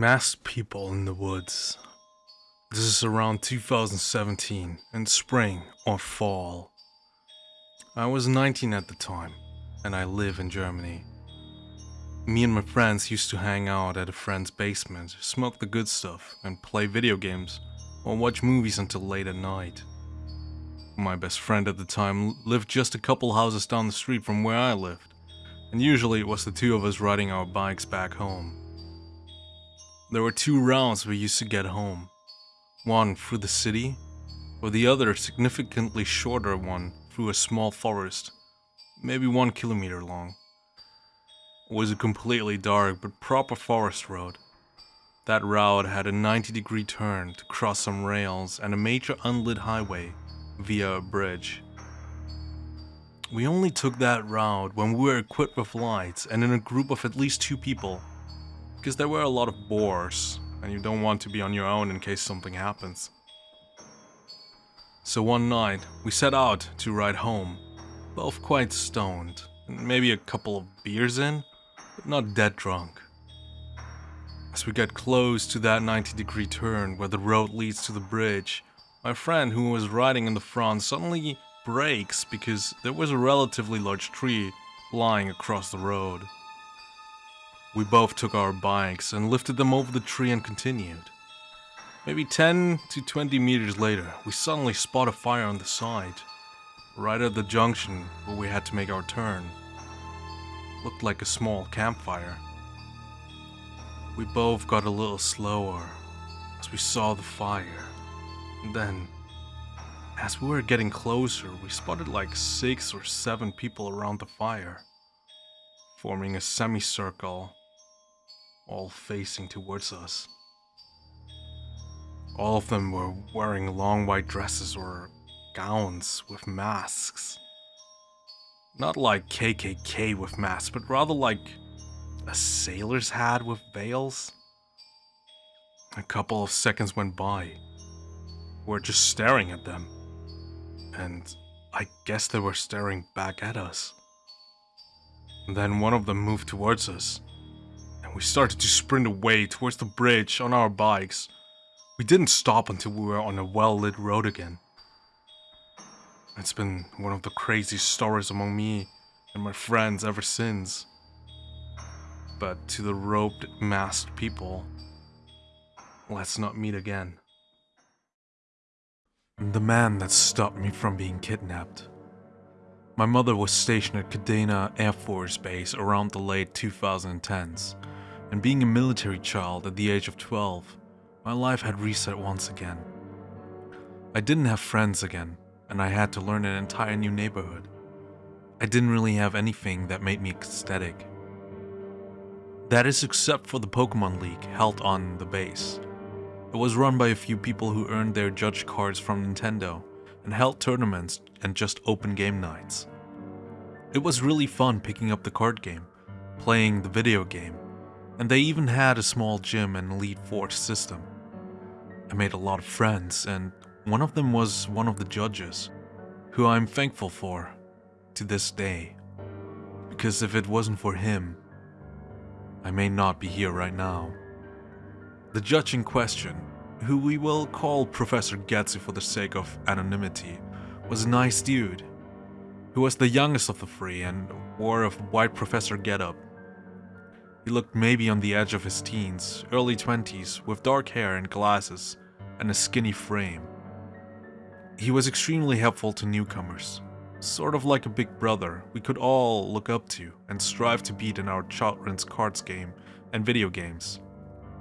Masked people in the woods. This is around 2017, in spring or fall. I was 19 at the time, and I live in Germany. Me and my friends used to hang out at a friend's basement, smoke the good stuff, and play video games, or watch movies until late at night. My best friend at the time lived just a couple houses down the street from where I lived, and usually it was the two of us riding our bikes back home. There were two routes we used to get home. One through the city, or the other significantly shorter one through a small forest, maybe one kilometer long. It was a completely dark but proper forest road. That route had a 90 degree turn to cross some rails and a major unlit highway via a bridge. We only took that route when we were equipped with lights and in a group of at least two people because there were a lot of boars, and you don't want to be on your own in case something happens. So one night, we set out to ride home, both quite stoned, and maybe a couple of beers in, but not dead drunk. As we get close to that 90 degree turn where the road leads to the bridge, my friend who was riding in the front suddenly brakes because there was a relatively large tree lying across the road. We both took our bikes and lifted them over the tree and continued. Maybe 10 to 20 meters later, we suddenly spot a fire on the side, right at the junction where we had to make our turn. Looked like a small campfire. We both got a little slower as we saw the fire. And then, as we were getting closer, we spotted like six or seven people around the fire, forming a semicircle all facing towards us. All of them were wearing long white dresses or gowns with masks. Not like KKK with masks, but rather like a sailor's hat with veils. A couple of seconds went by. We're just staring at them. And I guess they were staring back at us. Then one of them moved towards us and we started to sprint away towards the bridge on our bikes. We didn't stop until we were on a well-lit road again. It's been one of the craziest stories among me and my friends ever since. But to the roped, masked people, let's not meet again. The man that stopped me from being kidnapped. My mother was stationed at Kadena Air Force Base around the late 2010s and being a military child at the age of 12, my life had reset once again. I didn't have friends again, and I had to learn an entire new neighborhood. I didn't really have anything that made me ecstatic. That is except for the Pokemon League held on the base. It was run by a few people who earned their judge cards from Nintendo and held tournaments and just open game nights. It was really fun picking up the card game, playing the video game, and they even had a small gym and Elite Four system. I made a lot of friends, and one of them was one of the judges, who I'm thankful for to this day. Because if it wasn't for him, I may not be here right now. The judge in question, who we will call Professor Getsu for the sake of anonymity, was a nice dude, who was the youngest of the three and wore a white professor getup he looked maybe on the edge of his teens, early 20s, with dark hair and glasses, and a skinny frame. He was extremely helpful to newcomers, sort of like a big brother we could all look up to and strive to beat in our children's cards game and video games.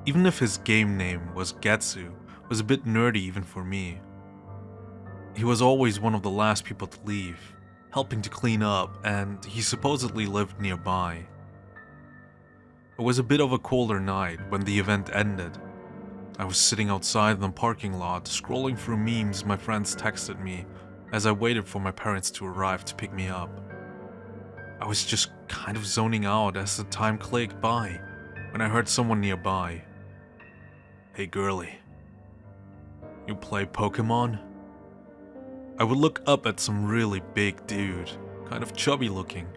Even if his game name was Getsu, was a bit nerdy even for me. He was always one of the last people to leave, helping to clean up, and he supposedly lived nearby. It was a bit of a colder night when the event ended. I was sitting outside in the parking lot, scrolling through memes my friends texted me as I waited for my parents to arrive to pick me up. I was just kind of zoning out as the time clicked by when I heard someone nearby. Hey girly, you play Pokemon? I would look up at some really big dude, kind of chubby looking,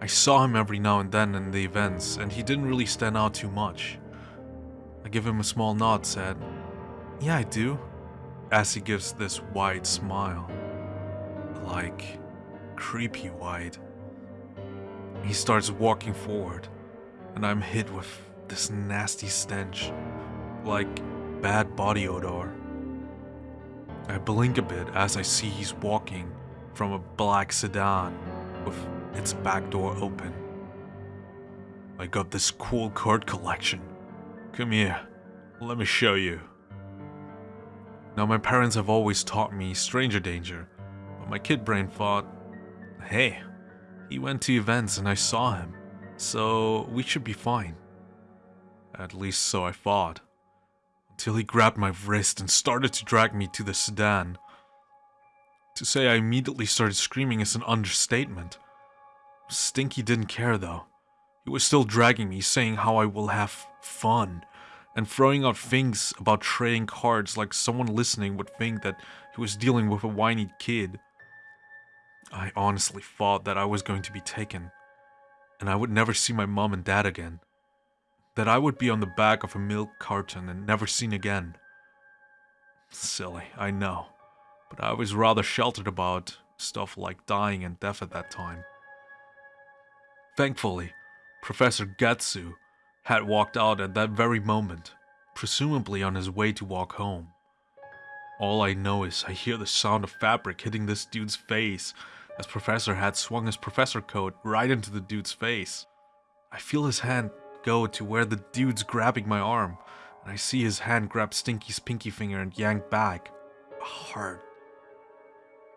I saw him every now and then in the events, and he didn't really stand out too much. I give him a small nod, said, Yeah, I do, as he gives this wide smile. Like, creepy wide. He starts walking forward, and I'm hit with this nasty stench, like bad body odor. I blink a bit as I see he's walking from a black sedan with its back door open. I got this cool card collection. Come here, let me show you. Now, my parents have always taught me stranger danger, but my kid brain thought, hey, he went to events and I saw him, so we should be fine. At least so I thought. Until he grabbed my wrist and started to drag me to the sedan. To say I immediately started screaming is an understatement. Stinky didn't care though. He was still dragging me, saying how I will have fun, and throwing out things about trading cards like someone listening would think that he was dealing with a whiny kid. I honestly thought that I was going to be taken, and I would never see my mom and dad again. That I would be on the back of a milk carton and never seen again. Silly, I know, but I was rather sheltered about stuff like dying and death at that time. Thankfully, Professor Getsu had walked out at that very moment, presumably on his way to walk home. All I know is I hear the sound of fabric hitting this dude's face as Professor had swung his professor coat right into the dude's face. I feel his hand go to where the dude's grabbing my arm, and I see his hand grab Stinky's pinky finger and yank back. Hard.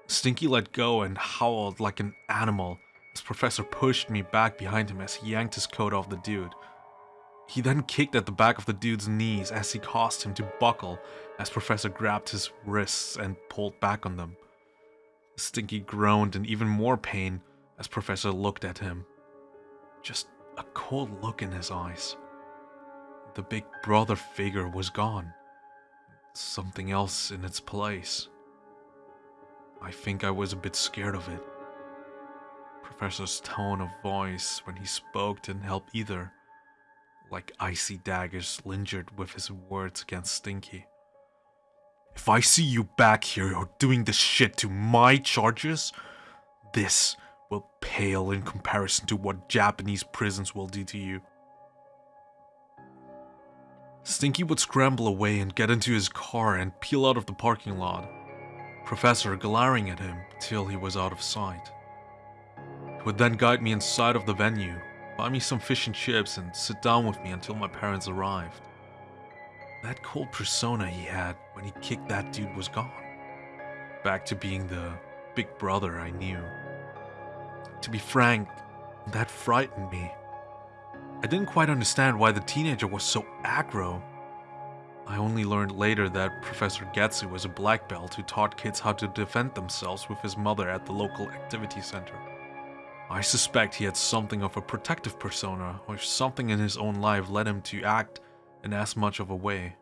Stinky let go and howled like an animal as Professor pushed me back behind him as he yanked his coat off the dude. He then kicked at the back of the dude's knees as he caused him to buckle as Professor grabbed his wrists and pulled back on them. Stinky groaned in even more pain as Professor looked at him. Just a cold look in his eyes. The big brother figure was gone. Something else in its place. I think I was a bit scared of it. Professor's tone of voice when he spoke didn't help either, like icy daggers lingered with his words against Stinky. If I see you back here or doing this shit to my charges, this will pale in comparison to what Japanese prisons will do to you. Stinky would scramble away and get into his car and peel out of the parking lot, Professor glaring at him till he was out of sight. Would then guide me inside of the venue, buy me some fish and chips, and sit down with me until my parents arrived. That cold persona he had when he kicked that dude was gone. Back to being the big brother I knew. To be frank, that frightened me. I didn't quite understand why the teenager was so aggro. I only learned later that Professor Getsu was a black belt who taught kids how to defend themselves with his mother at the local activity center. I suspect he had something of a protective persona, or something in his own life led him to act in as much of a way.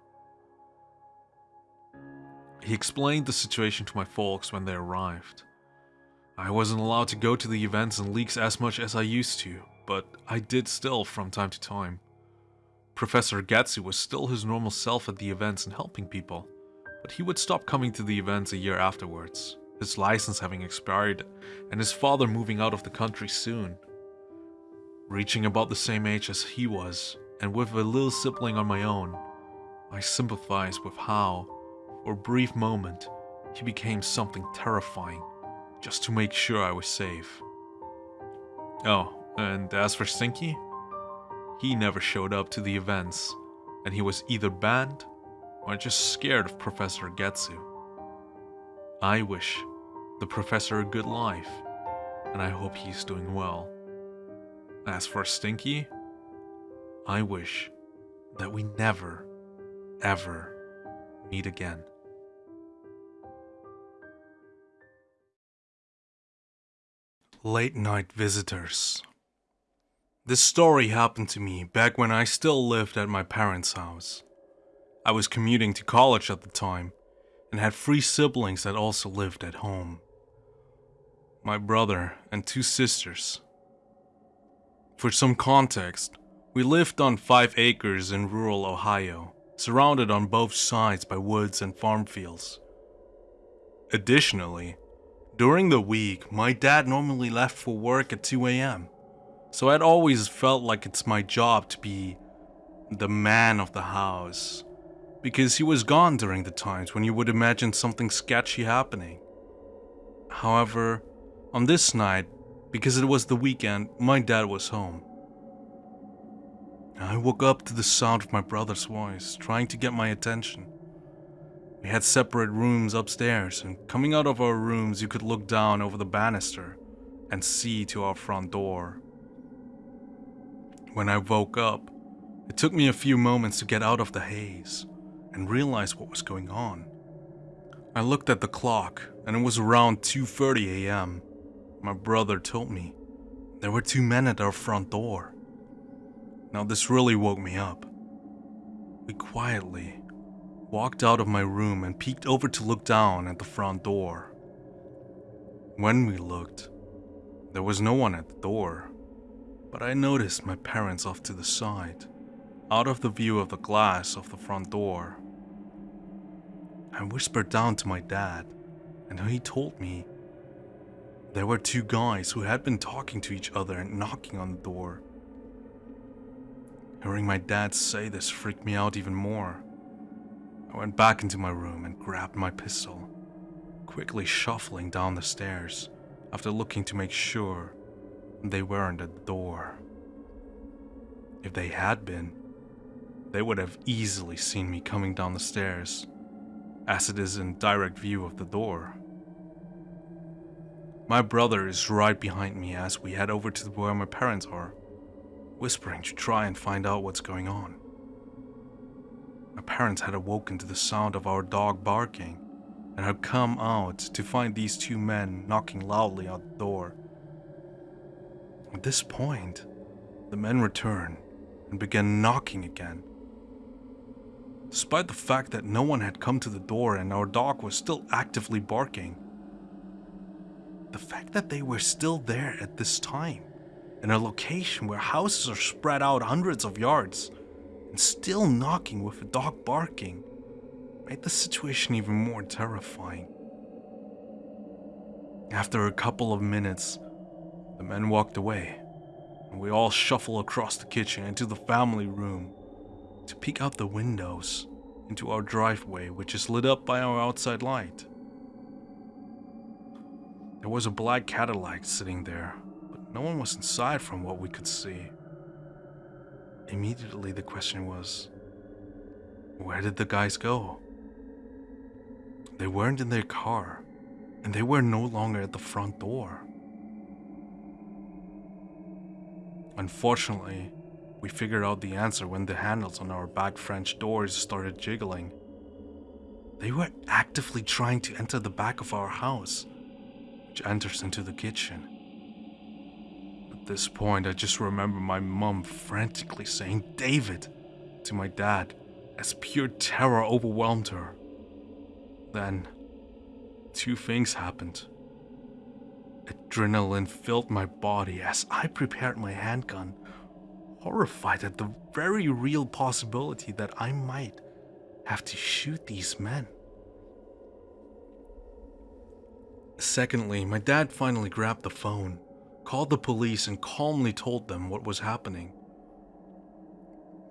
He explained the situation to my folks when they arrived. I wasn't allowed to go to the events and leaks as much as I used to, but I did still from time to time. Professor Getsu was still his normal self at the events and helping people, but he would stop coming to the events a year afterwards, his license having expired and his father moving out of the country soon. Reaching about the same age as he was, and with a little sibling on my own, I sympathized with how, for a brief moment, he became something terrifying, just to make sure I was safe. Oh, and as for Stinky, he never showed up to the events, and he was either banned or just scared of Professor Getsu. I wish the professor a good life, and I hope he's doing well. As for Stinky, I wish that we never, ever meet again. Late night visitors. This story happened to me back when I still lived at my parents' house. I was commuting to college at the time and had three siblings that also lived at home. My brother and two sisters. For some context, We lived on five acres in rural Ohio, surrounded on both sides by woods and farm fields. Additionally, during the week, my dad normally left for work at 2 a.m., so I'd always felt like it's my job to be the man of the house, because he was gone during the times when you would imagine something sketchy happening. However, on this night, because it was the weekend, my dad was home. I woke up to the sound of my brother's voice, trying to get my attention. We had separate rooms upstairs, and coming out of our rooms, you could look down over the banister and see to our front door. When I woke up, it took me a few moments to get out of the haze and realize what was going on. I looked at the clock, and it was around 2:30 a.m. My brother told me there were two men at our front door. Now this really woke me up. We quietly walked out of my room and peeked over to look down at the front door. When we looked, there was no one at the door, but I noticed my parents off to the side, out of the view of the glass of the front door. I whispered down to my dad, and he told me there were two guys who had been talking to each other and knocking on the door. Hearing my dad say this freaked me out even more. I went back into my room and grabbed my pistol, quickly shuffling down the stairs after looking to make sure they weren't at the door. If they had been, they would have easily seen me coming down the stairs, as it is in direct view of the door. My brother is right behind me as we head over to where my parents are, whispering to try and find out what's going on. My parents had awoken to the sound of our dog barking and had come out to find these two men knocking loudly on the door. At this point, the men returned and began knocking again. Despite the fact that no one had come to the door and our dog was still actively barking, the fact that they were still there at this time, in a location where houses are spread out hundreds of yards, and still knocking with a dog barking made the situation even more terrifying. After a couple of minutes, the men walked away, and we all shuffled across the kitchen into the family room to peek out the windows into our driveway, which is lit up by our outside light. There was a black Cadillac sitting there, but no one was inside from what we could see. Immediately, the question was where did the guys go? They weren't in their car, and they were no longer at the front door. Unfortunately, we figured out the answer when the handles on our back French doors started jiggling. They were actively trying to enter the back of our house, which enters into the kitchen At this point, I just remember my mum frantically saying, David, to my dad, as pure terror overwhelmed her. Then, two things happened. Adrenaline filled my body as I prepared my handgun, horrified at the very real possibility that I might have to shoot these men. Secondly, my dad finally grabbed the phone called the police and calmly told them what was happening.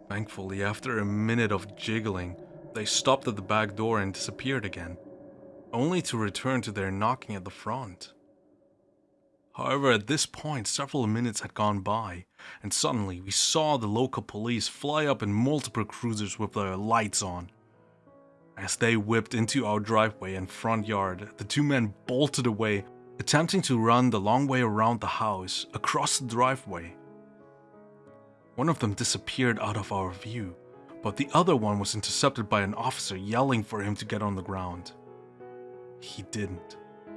Thankfully, after a minute of jiggling, they stopped at the back door and disappeared again, only to return to their knocking at the front. However, at this point, several minutes had gone by, and suddenly we saw the local police fly up in multiple cruisers with their lights on. As they whipped into our driveway and front yard, the two men bolted away attempting to run the long way around the house across the driveway. One of them disappeared out of our view, but the other one was intercepted by an officer yelling for him to get on the ground. He didn't,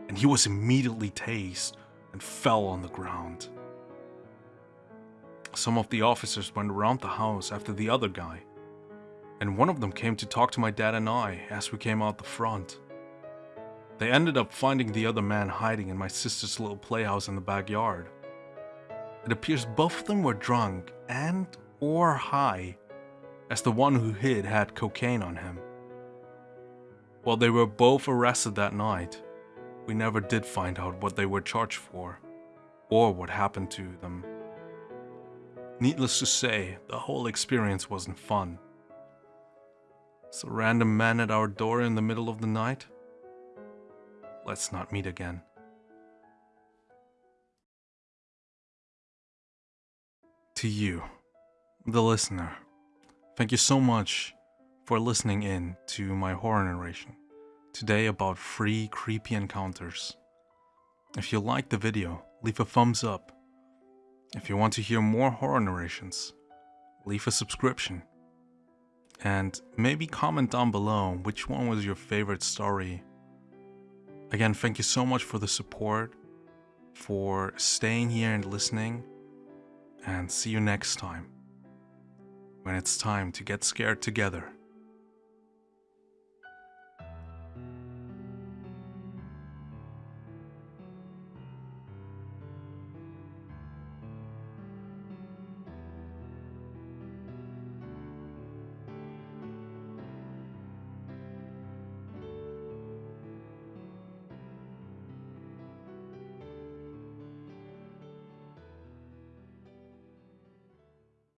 and he was immediately tased and fell on the ground. Some of the officers went around the house after the other guy, and one of them came to talk to my dad and I as we came out the front. They ended up finding the other man hiding in my sister's little playhouse in the backyard. It appears both of them were drunk and or high, as the one who hid had cocaine on him. While they were both arrested that night, we never did find out what they were charged for or what happened to them. Needless to say, the whole experience wasn't fun. So random man at our door in the middle of the night? Let's not meet again. To you, the listener, thank you so much for listening in to my horror narration. Today about free creepy encounters. If you liked the video, leave a thumbs up. If you want to hear more horror narrations, leave a subscription. And maybe comment down below which one was your favorite story. Again, thank you so much for the support, for staying here and listening, and see you next time when it's time to get scared together.